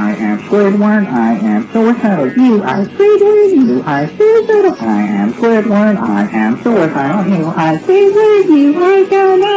I am Squidward, I am suicidal. You are Squidward, you are suicidal. I am Squidward, I am suicidal. You are Squidward, you are gonna.